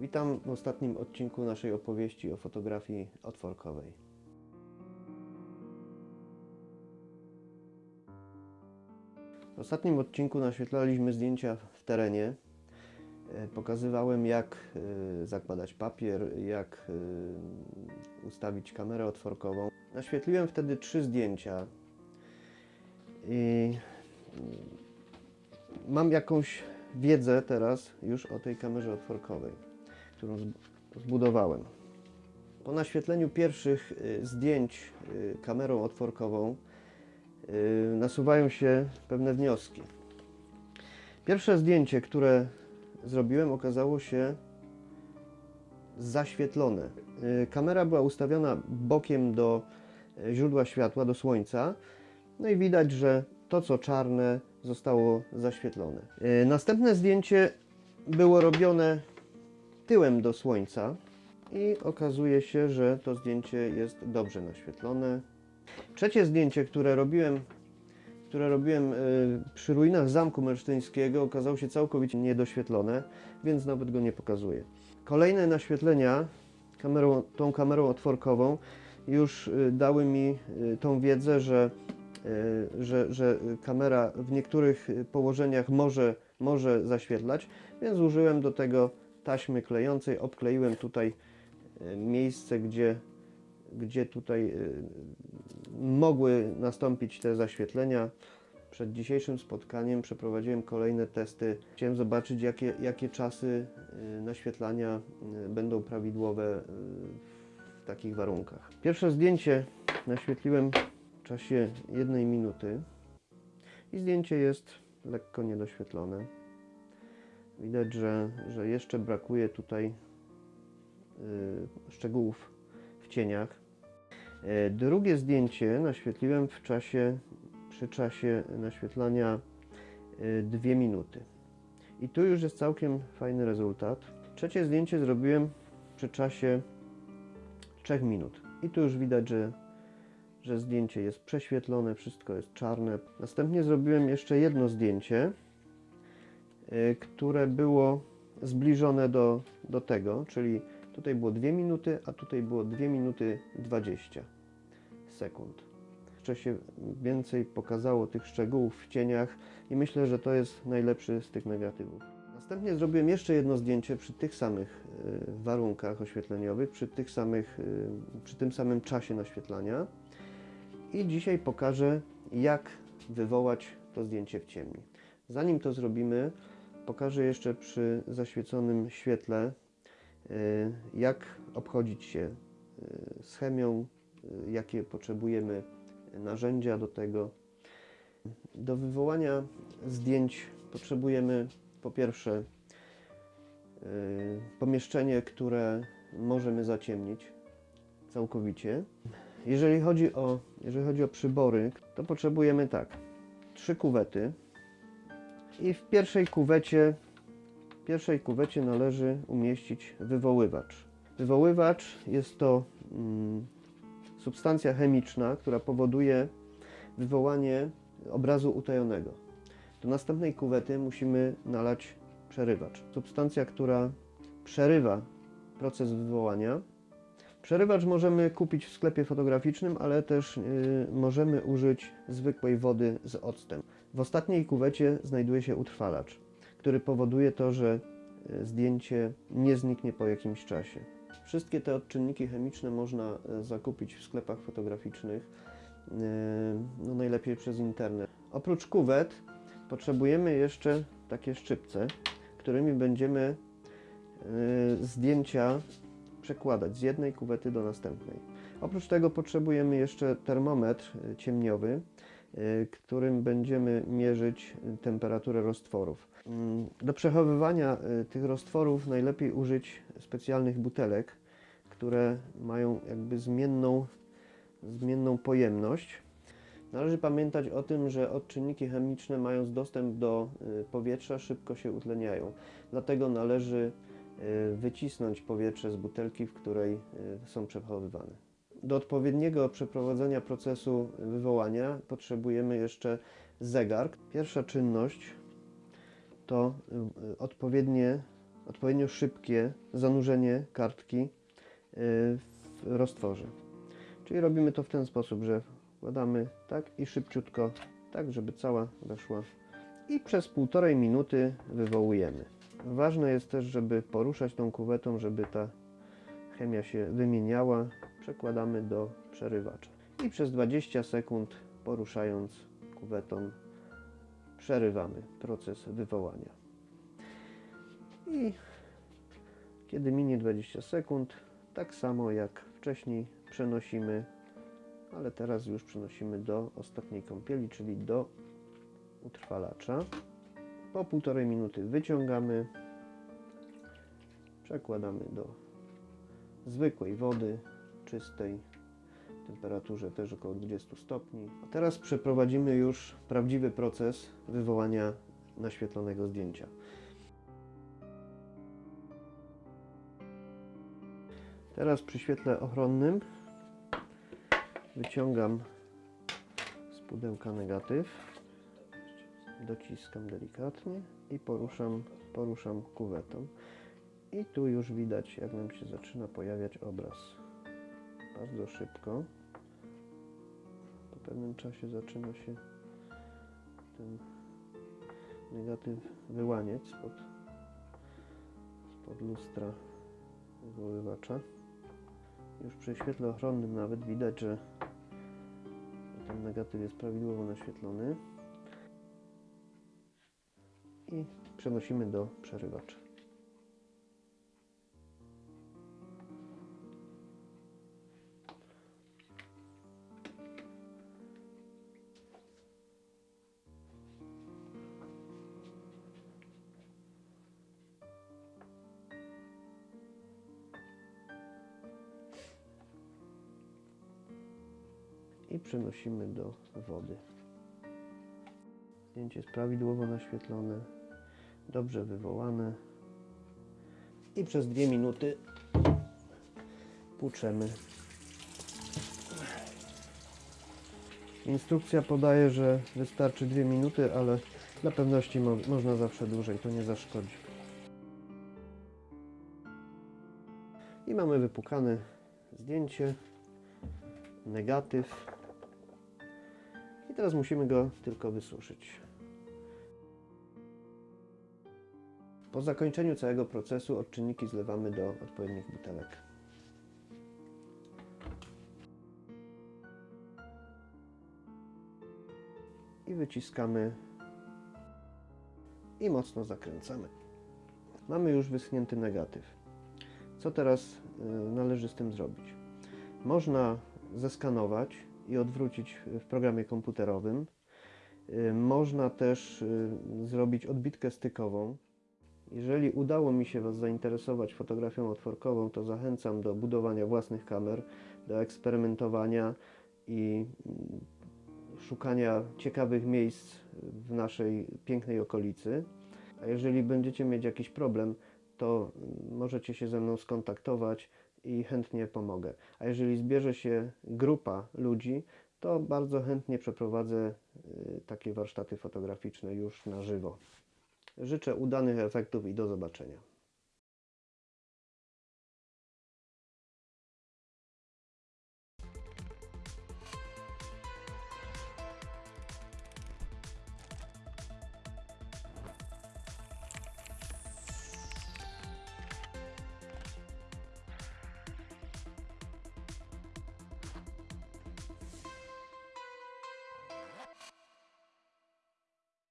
Witam w ostatnim odcinku naszej opowieści o fotografii otworkowej. W ostatnim odcinku naświetlaliśmy zdjęcia w terenie. E, Pokazywałem, jak e, zakładać papier, jak e, ustawić kamerę otworkową. Naświetliłem wtedy trzy zdjęcia i mam jakąś wiedzę teraz już o tej kamerze otworkowej, którą zb- zbudowałem. Po naświetleniu pierwszych y, zdjęć y, kamerą otworkową y, nasuwają się pewne wnioski. Pierwsze zdjęcie, które zrobiłem, okazało się zaświetlone. Kamera była ustawiona bokiem do źródła światła, do słońca, no i widać, że to co czarne zostało zaświetlone. Następne zdjęcie było robione tyłem do słońca i okazuje się, że to zdjęcie jest dobrze naświetlone. Trzecie zdjęcie, które robiłem, które robiłem y, przy ruinach Zamku Melsztyńskiego, okazało się całkowicie niedoświetlone, więc nawet go nie pokazuję. Kolejne naświetlenia kamerą, tą kamerą otworkową już y, dały mi y, tą wiedzę, że, że, że kamera w niektórych położeniach może, może zaświetlać, więc użyłem do tego taśmy klejącej, obkleiłem tutaj y, miejsce, gdzie, gdzie tutaj y, mogły nastąpić te zaświetlenia. Przed dzisiejszym spotkaniem przeprowadziłem kolejne testy. Chciałem zobaczyć, jakie, jakie czasy y, naświetlania będą prawidłowe w takich warunkach. Pierwsze zdjęcie naświetliłem w czasie jednej minuty i zdjęcie jest lekko niedoświetlone. Widać, że, że jeszcze brakuje tutaj y, szczegółów w cieniach. E, Drugie zdjęcie naświetliłem w czasie, przy czasie naświetlania 2 minuty. I tu już jest całkiem fajny rezultat. Trzecie zdjęcie zrobiłem przy czasie 3 minut. I tu już widać, że, że zdjęcie jest prześwietlone, wszystko jest czarne. Następnie zrobiłem jeszcze jedno zdjęcie, które było zbliżone do, do tego, czyli tutaj było 2 minuty, a tutaj było 2 minuty 20 sekund. Jeszcze się więcej pokazało tych szczegółów w cieniach i myślę, że to jest najlepszy z tych negatywów. Następnie zrobiłem jeszcze jedno zdjęcie przy tych samych y, warunkach oświetleniowych, przy, tych samych, y, przy tym samym czasie naświetlania i dzisiaj pokażę, jak wywołać to zdjęcie w ciemni. Zanim to zrobimy, pokażę jeszcze przy zaświeconym świetle, y, jak obchodzić się y, z chemią, y, jakie potrzebujemy narzędzia do tego. Do wywołania zdjęć potrzebujemy po pierwsze pomieszczenie, które możemy zaciemnić całkowicie. Jeżeli chodzi o, jeżeli chodzi o przybory, to potrzebujemy tak, trzy kuwety i w pierwszej kuwecie w pierwszej kuwecie należy umieścić wywoływacz. Wywoływacz jest to mm, substancja chemiczna, która powoduje wywołanie obrazu utajonego. Do następnej kuwety musimy nalać przerywacz. Substancja, która przerywa proces wywołania. Przerywacz możemy kupić w sklepie fotograficznym, ale też y, możemy użyć zwykłej wody z octem. W ostatniej kuwecie znajduje się utrwalacz, który powoduje to, że y, zdjęcie nie zniknie po jakimś czasie. Wszystkie te odczynniki chemiczne można y, zakupić w sklepach fotograficznych, y, no najlepiej przez internet. Oprócz kuwet potrzebujemy jeszcze takie szczypce, którymi będziemy zdjęcia przekładać z jednej kuwety do następnej. Oprócz tego potrzebujemy jeszcze termometr ciemniowy, którym będziemy mierzyć y, temperaturę roztworów. Mm, Do przechowywania y, tych roztworów najlepiej użyć specjalnych butelek, które mają jakby zmienną, zmienną pojemność. Należy pamiętać o tym, że odczynniki chemiczne mając dostęp do y, powietrza szybko się utleniają. Dlatego należy y, wycisnąć powietrze z butelki, w której y, są przechowywane. Do odpowiedniego przeprowadzenia procesu wywołania potrzebujemy jeszcze zegar. Pierwsza czynność to y, odpowiednie odpowiednio szybkie zanurzenie kartki y, w roztworze. Czyli robimy to w ten sposób, że wkładamy tak i szybciutko, tak żeby cała weszła i przez półtorej minuty wywołujemy. Ważne jest też, żeby poruszać tą kuwetą, żeby ta chemia się wymieniała. Przekładamy do przerywacza i przez 20 sekund poruszając kuwetą przerywamy proces wywołania. I kiedy minie 20 sekund, tak samo jak wcześniej przenosimy, ale teraz już przenosimy do ostatniej kąpieli, czyli do utrwalacza. Po półtorej minuty wyciągamy, przekładamy do zwykłej wody, czystej, temperaturze też około 20 stopni. A teraz przeprowadzimy już prawdziwy proces wywołania naświetlonego zdjęcia. Teraz przy świetle ochronnym wyciągam z pudełka negatyw, dociskam delikatnie i poruszam, poruszam kuwetą. I tu już widać, jak nam się zaczyna pojawiać obraz. Bardzo szybko. Po pewnym czasie zaczyna się ten negatyw wyłaniać spod, spod lustra wywoływacza. Już przy świetle ochronnym nawet widać, że ten negatyw jest prawidłowo naświetlony. I przenosimy do przerywacza. I przenosimy do wody. Zdjęcie jest prawidłowo naświetlone, dobrze wywołane i przez dwie minuty płuczemy. Instrukcja podaje, że wystarczy dwie minuty, ale dla pewności mo można zawsze dłużej, to nie zaszkodzi. I mamy wypukane zdjęcie, negatyw. I teraz musimy go tylko wysuszyć. Po zakończeniu całego procesu odczynniki zlewamy do odpowiednich butelek. I wyciskamy i mocno zakręcamy. Mamy już wyschnięty negatyw. Co teraz y, należy z tym zrobić? Można zeskanować i odwrócić w programie komputerowym. Y, Można też y, zrobić odbitkę stykową. Jeżeli udało mi się Was zainteresować fotografią otworkową, to zachęcam do budowania własnych kamer, do eksperymentowania i mm, szukania ciekawych miejsc w naszej pięknej okolicy. A jeżeli będziecie mieć jakiś problem, to mm, możecie się ze mną skontaktować i chętnie pomogę. A jeżeli zbierze się grupa ludzi, to bardzo chętnie przeprowadzę y, takie warsztaty fotograficzne już na żywo. Życzę udanych efektów i do zobaczenia.